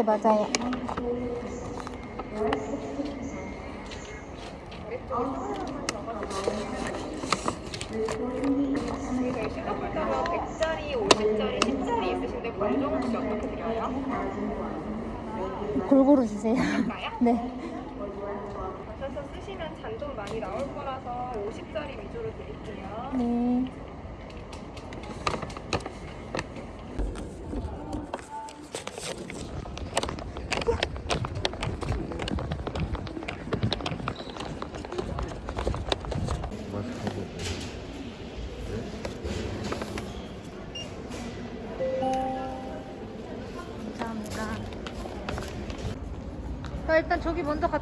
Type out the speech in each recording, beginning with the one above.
네, 맞아요. 저희 싱가폴더로 100짜리, 50짜리, 10짜리 있으신데 관종 혹시 어떻게 드려요? 골고루 주세요. 네. 가셔서 쓰시면 잔 좀 많이 나올 거라서 50짜리 위주로 드릴게요. 네. 일단 저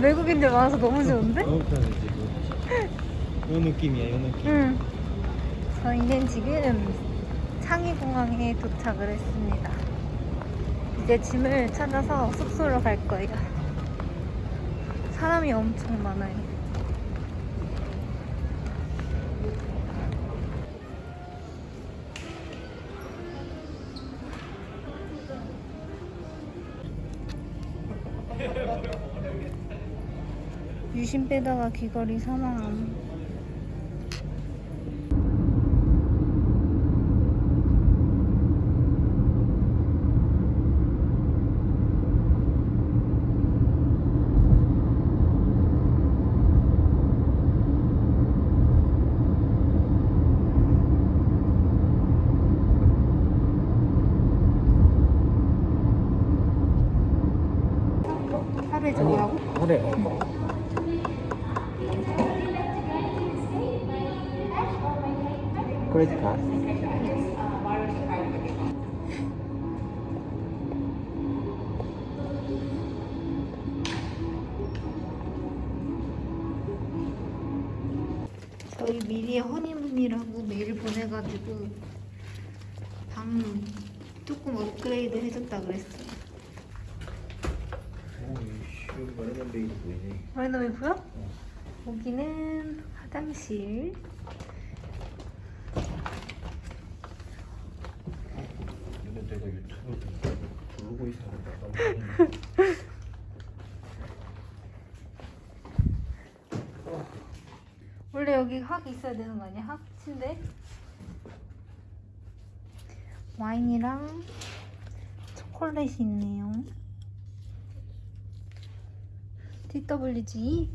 외국인들 많아서 너무 좋은데? 너무 편해 지금. 요 느낌이야, 요 느낌. 응. 저희는 지금 창의공항에 도착을 했습니다. 이제 짐을 찾아서 숙소로 갈 거예요. 사람이 엄청 많아요. 유심 빼다가 귀걸이 사망함. 조금 업그레이드 해줬다 여기 마르면 베이도 보이네. 마이너미 보여? 여기는 화장실. 근데 내가 유튜브 부르고 있었는데. 원래 여기 학 있어야 되는 거 아니야? 학 침대? 와인이랑 초콜릿이 있네요. TWG.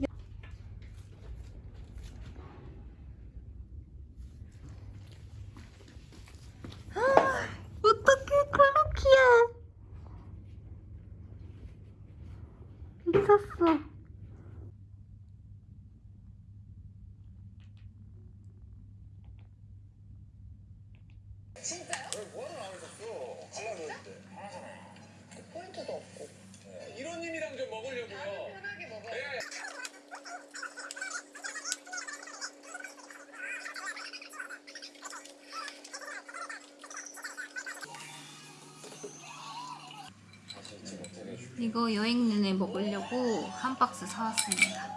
이거 여행 내내 먹으려고 한 박스 사왔습니다.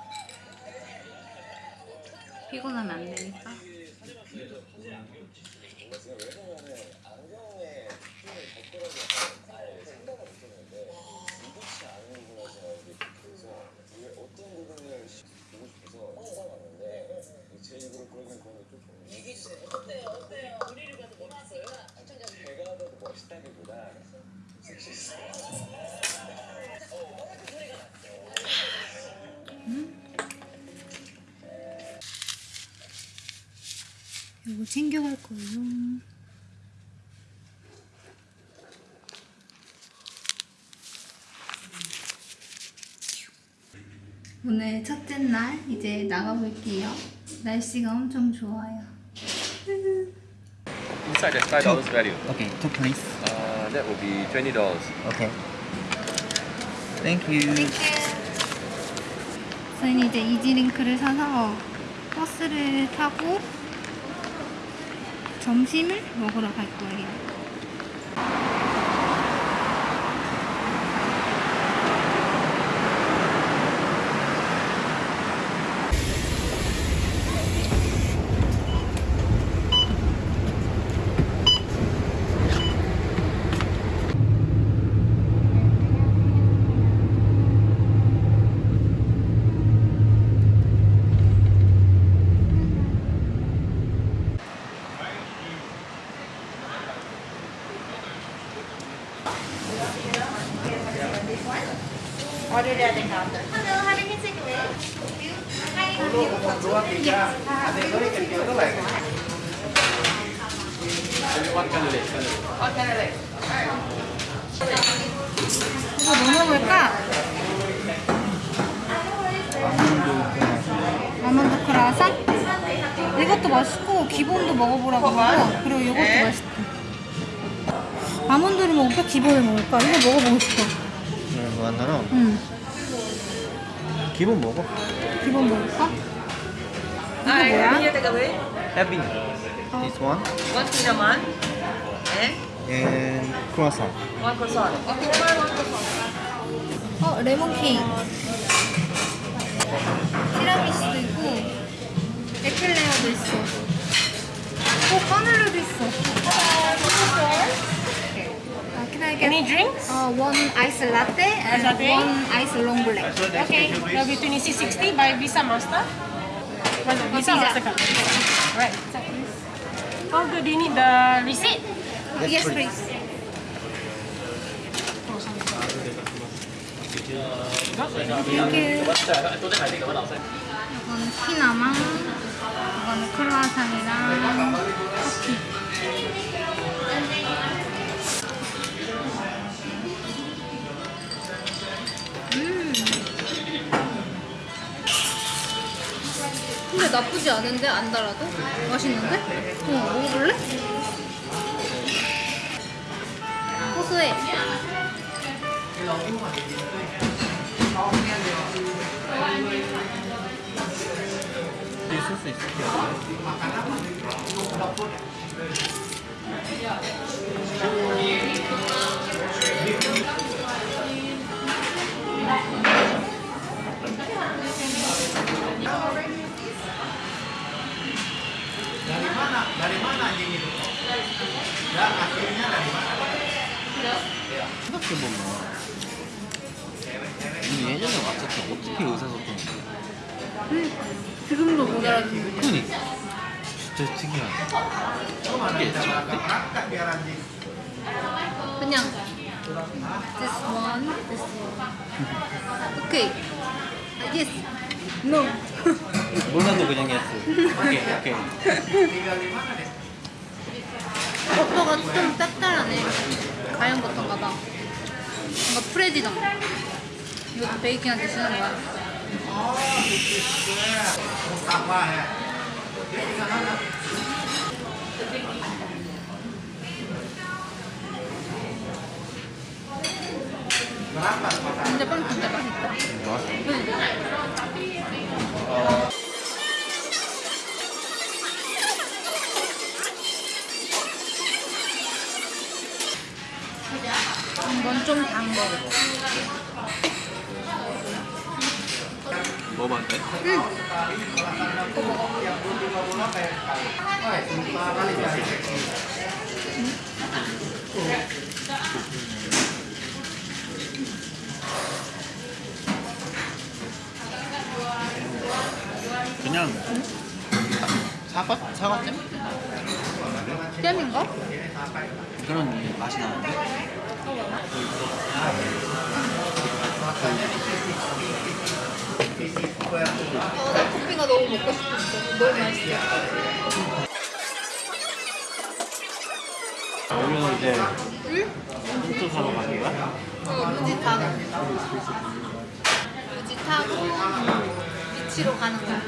피곤하면 안 되니까. 이거 챙겨갈 거예요. 오늘 첫째 날 이제 나가볼게요. 날씨가 엄청 좋아요. Inside there's five dollars value. Okay, two please. Uh, that will be twenty dollars. Okay. Thank you. 저희는 이제 이지링크를 사서 버스를 타고 점심을 먹으러 갈 거예요. 이것도 맛있고 기본도 먹어보라고 하고 그리고 이것도 맛있대 아몬드를 먹을까? 기본을 먹을까? 이거 먹어보고 싶어 네, 무한도로. 응 기본 먹어. 기본 먹을까? 이거 Hi, 뭐야? away? Having this one One cinnamon and and croissant. one croissant. Okay, one croissant. 어, 레몬 케이크. 티라미수도 있고, 에클레어도 있어. 오, 카멜레도 있어. 아, can I get Any drinks? uh, one ice latte and latte? one ice long black? Okay, that'll be 2660 by Visa Master. Was it Visa Visa. Mastercard? Right. How good do you need the receipt? yes, please. Thank you. 이건 피나망, 이거는 크루아상이랑 커피. 음. 근데 나쁘지 않은데 안 달아도 맛있는데? 어 먹어볼래? 고소해. 있 을수 있어. 생각해보면 우리 예전에 왔을 때 어떻게 의사소통했 어? 지금도 못 알아듣는 그니까 진짜 특이하네 이게? 그냥 this one, this one. Okay. Yes. No. 몰라도 그냥 했어 오케이 오케이 버터가 좀 짭짤하네. 가연 버터가 봐. 뭔가 프레지던. 이것도 베이킹한테 쓰는 거야. 근데 빵 진짜 맛있다. 응. 이건 좀단 거. 먹어봐도 돼? 그냥 사과? 사과잼? 잼인가? 그런 맛이 나는데? 어, 나 커피가 너무 먹고 싶었어. 너무 맛있어. 여기는 이제 응? 호주 사러 가는 거야? 어, 루지 타고. 루지 타고 비치로 가는 거야.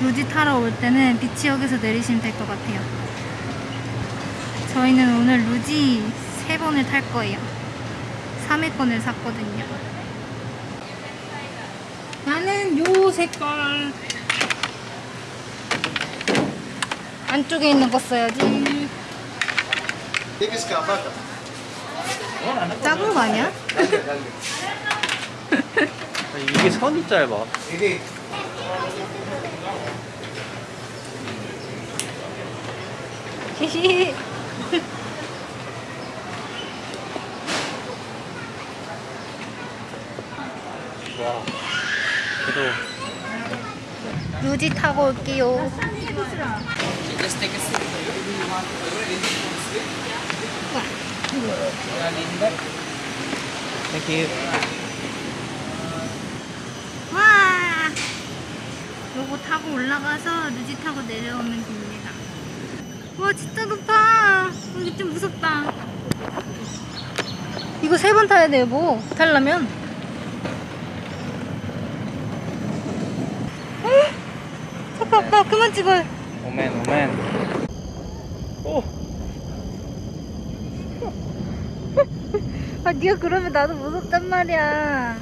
루지 타러 올 때는 비치역에서 내리시면 될 것 같아요. 저희는 오늘 루지 세 번을 탈 거예요. 3회권을 샀거든요. 나는 요 색깔. 안쪽에 있는 거 써야지. 작은 거 아니야? 이게 선이 짧아. 히히. 와. 그래도 루지 타고 올게요. 요거 타고 올라가서 루지 타고 내려오면 됩니다. 와, 진짜 높아! 여기 좀 무섭다. 이거 세 번 타야 돼요, 뭐. 타려면. 에이, 잠깐, 아빠, 그만 찍어요. 오멘 오멘. 오. 아, 네가 그러면 나도 무섭단 말이야.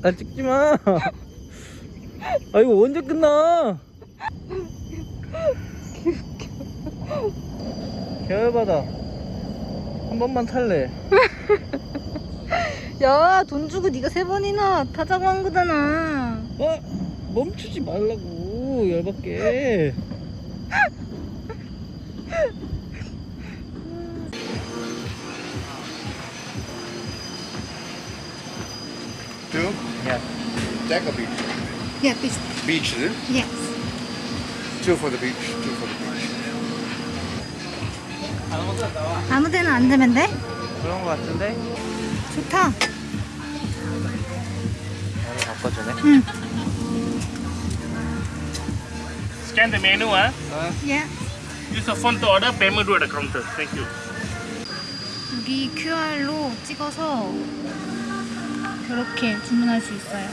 나 찍지 마. 아 이거 언제 끝나? 개열받아. 한 번만 탈래. 야, 돈 주고 네가 세 번이나 타자고 한 거잖아. 어? 멈추지 말라고 열받게. Two. Yeah. Deck or beach? 야, 비스. Beach, is it? Yes. Two for the beach. Two for the beach. 아무 데나 앉으면 돼? 그런 거 같은데? 좋다. 나를 바꿔주네. 응. Scan the menu, huh? 예. Use the phone to order, payment do at the counter. Thank you. 여기 QR로 찍어서 이렇게 주문할 수 있어요.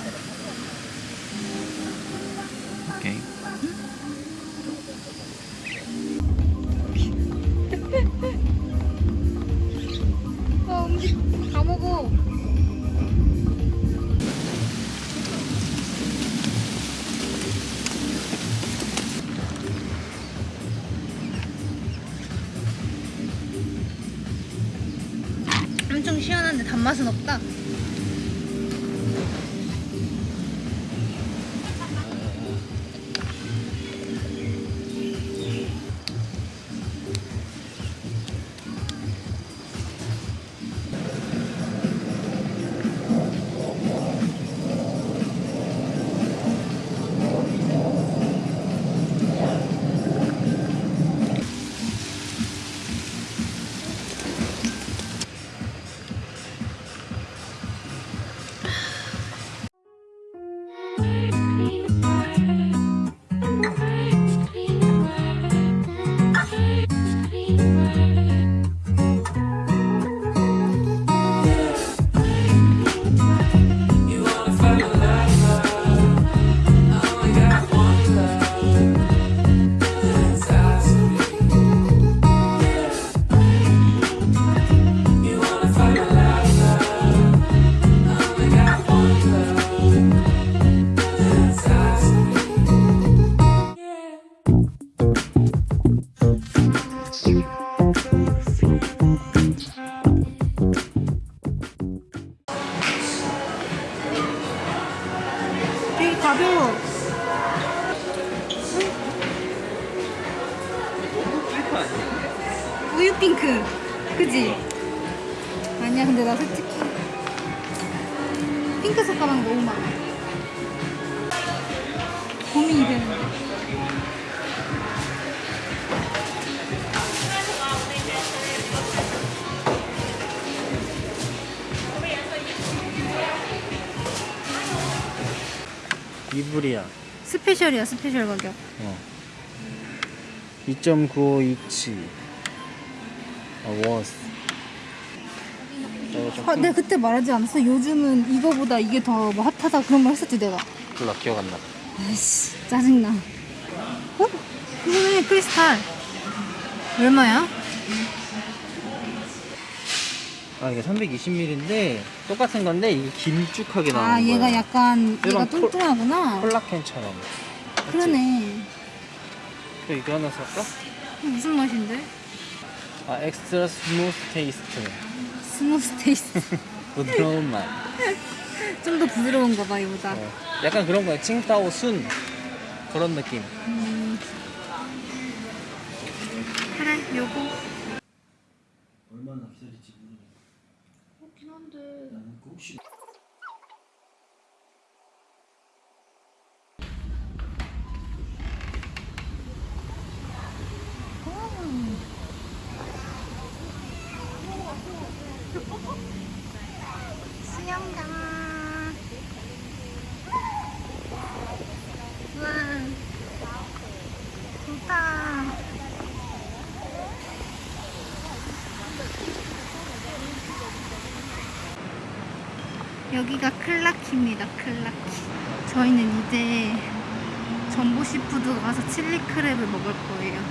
special이야, special 가격. 어. 2.95인치. 아, 워스. 좀 아, 내가 그때 말하지 않았어? 요즘은 이거보다 이게 더 뭐 핫하다 그런 말 했었지 내가. 몰라 기억 안 나. 아이씨 짜증나. 어? 이거네 크리스탈. 얼마야? 아 이게 320ml인데 똑같은 건데 이게 길쭉하게 나오는 아 얘가 거야. 약간 얘가 일반 콜- 뚱뚱하구나. 콜라캔처럼. 그러네. 또 이거 하나 살까? 무슨 맛인데? 아 extra smooth taste. smooth taste. 부드러운 맛. 좀 더 부드러운가 봐 이보다. 어. 약간 그런 거야. 칭따오 순 그런 느낌. 음. 그래 요거. 얼마나 비쌀지 모르겠어. 그렇긴 한데. 나는 그 혹시 수영장. 와. 좋다. 여기가 클라키입니다. 클라키. 저희는 이제 전보시푸드 가서 칠리 크랩을 먹을 거예요.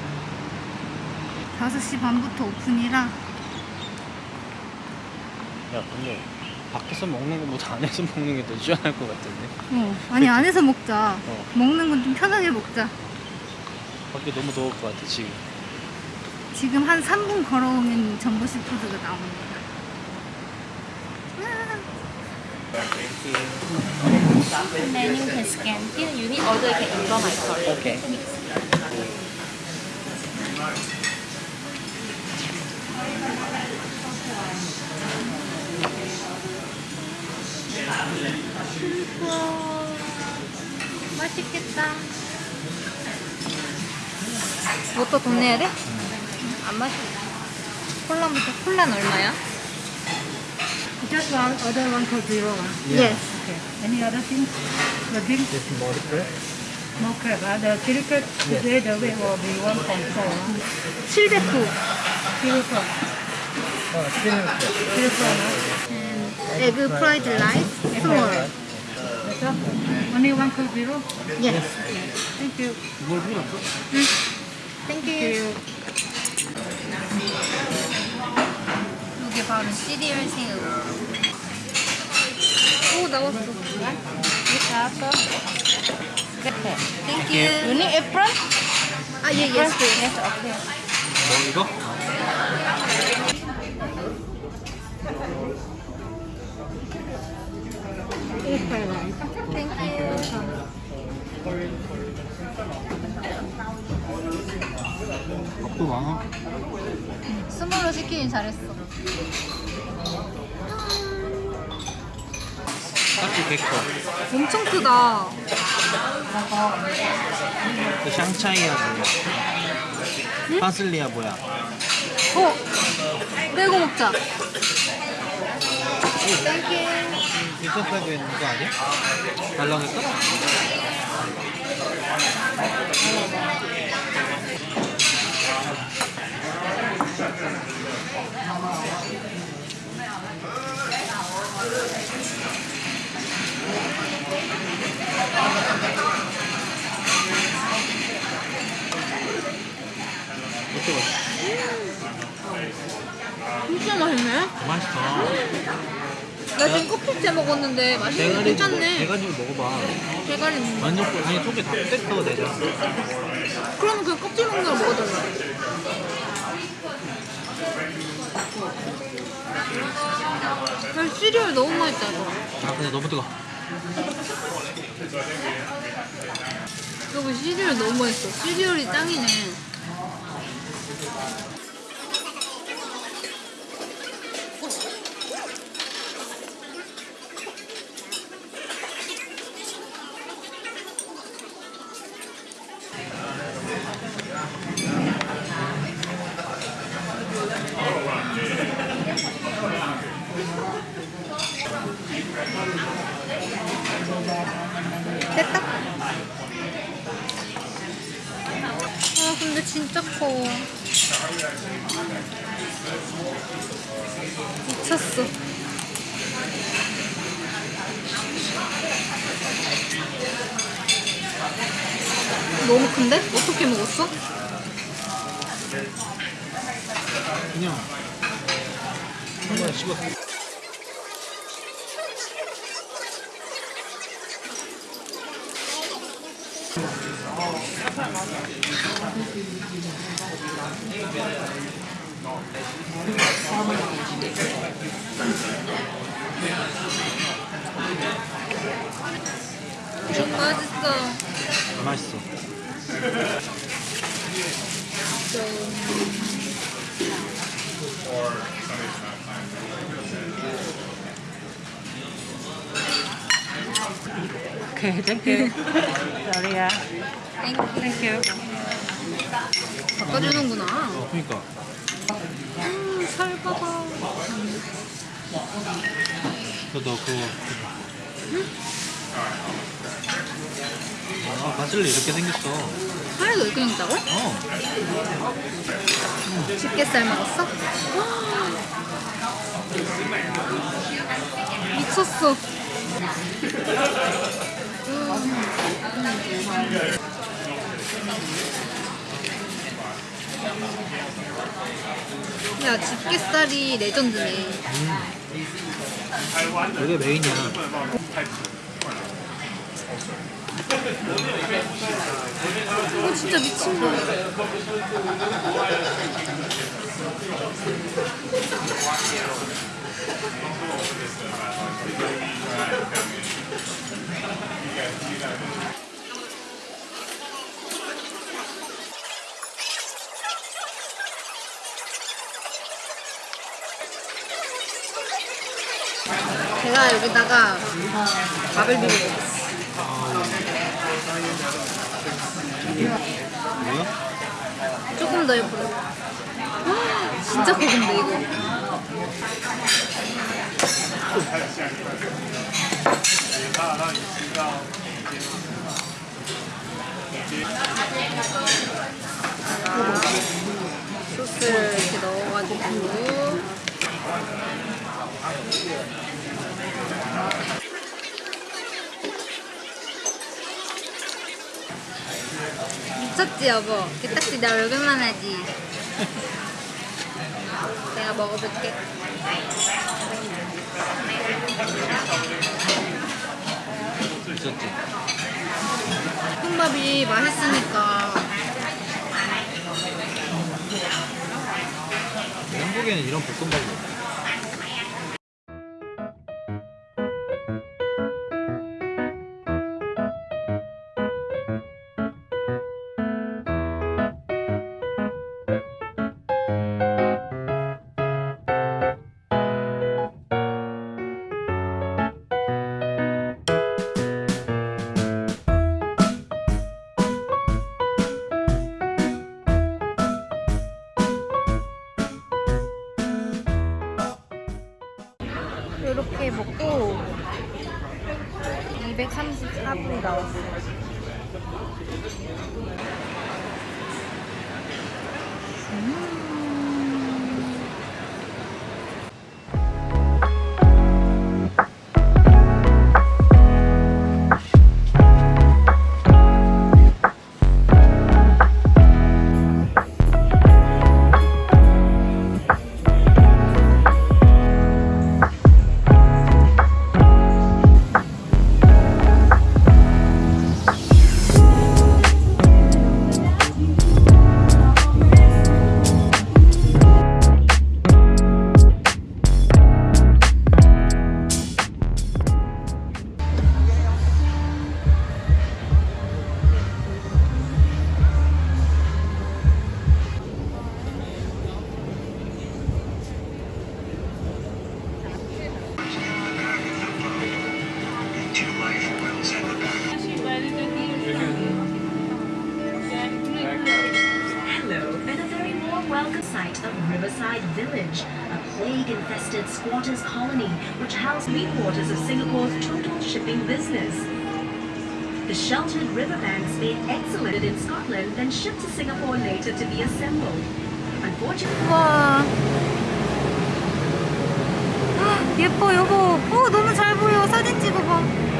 5시 반부터 오픈이라 야 근데 밖에서 먹는 거보다 안에서 먹는 게 더 시원할 것 같은데. 어, 아니 안에서 먹자. 어. 먹는 건 좀 편하게 먹자. 밖에 너무 더울 것 같아 지금. 지금 한 3분 걸어오면 전보시푸드가 나옵니다. Menu can scan. Here you need order, you can inform my story. 오케이. 맛있겠다. 뭐 또 돈 내야 돼? 안 마셔. 콜라부터 콜라는 얼마야? Just one, order one cold zero. ah. Yes. Okay. Any other thing? The drink? This more crab. More crab. ah. The chili crab today the weight will be 1.4. ah. 709. Chili crab. 어, 스피드 crab. Chili crab. ah. 에그 프라이드 라이스 스몰. That's all. Only one cold zero. Yes. Thank you. 뭘 필요 없어? 이게 바로 시리얼 새우. 오 나왔어. 땡큐. You need apron? 아, 예, 예스. Yes, okay. 뭐 이거? Thank you. 밥도 많아. small로 시키긴 잘했어. 딱지 100거. 엄청 크다. 그 샹차이야 뭐야? 파슬리야 뭐야? 어? 빼고 먹자. 땡큐. 인터페도 있는 거 아니야? 달라니까? 진짜 맛있네. 맛있어. 나 지금 커피째 먹었는데 맛있네. 대가리 괜찮네. 대가리 먹어봐. 대가리 거. 완전 꿀- 아니 속에 다 뜯어 내자. 그러면 그냥 껍질 먹는 걸 먹어달라. 난 시리얼 너무 맛있다. 이거. 아 근데 너무 뜨거. 여기 시리얼 너무 맛있어. 시리얼이 짱이네. 됐다. 아 근데 진짜 커. 미쳤어. 너무 큰데? 어떻게 먹었어? 그냥 한 번에 씹었어. 맛있어. 맛있어. Okay, thank you. Sorry, yeah. You. 바꿔주는구나. 어, 그니까. 음, 살 봐봐. 너 그거. 아, 바질리 이렇게 생겼어. 살도 이렇게 생겼다고? 어. 집게살 먹었어? 미쳤어. 야, 집게살이 레전드네. 이게 메인이야. 이거 진짜 미친 거야. 제가 여기다가 밥을 비벼. 뭐야? 조금 더. 헉, 진짜 고급인데 이거. 소스를 이렇게 넣어가지고 미쳤지 여보 개딱지 나 얼굴만 하지 내가 먹어볼게 있었지. 볶음밥이 맛있으니까 한국에는 이런 볶음밥이 없어. 이렇게 먹고 234불이 나왔어요. Hello, three quarters of Singapore's total shipping business. The sheltered riverbanks made excellent in Scotland, then shipped to Singapore later to be assembled. Unfortunately, 와 헉, 예뻐 여보 어 너무 잘 보여 사진 찍어봐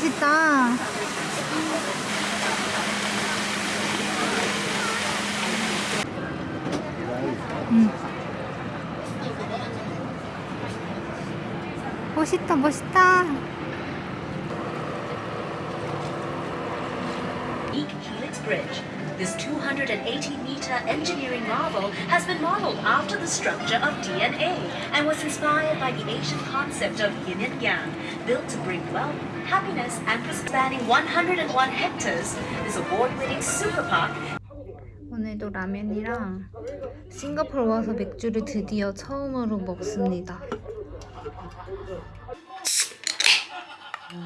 너무 멋있다. 음. 멋있다, 멋있다. unique Helix Bridge. This 280 meter engineering marvel has been modeled after the structure of DNA and was inspired by the Asian concept of yin and yang, built to bring wealth, happiness, and. Spanning 101 hectares, this award winning super park 오늘도 라면이랑 싱가포르 와서 맥주를 드디어 처음으로 먹습니다. 진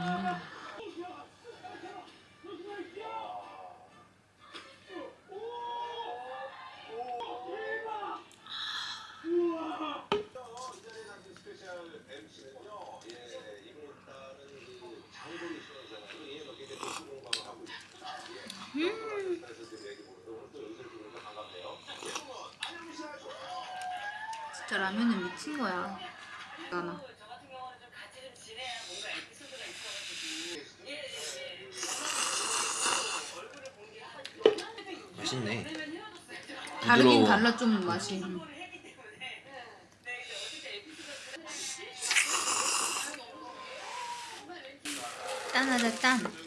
라면은 미친 거야. 나나. 맛있네. 다르긴. 달라 좀 맛이. 짠하다 짠.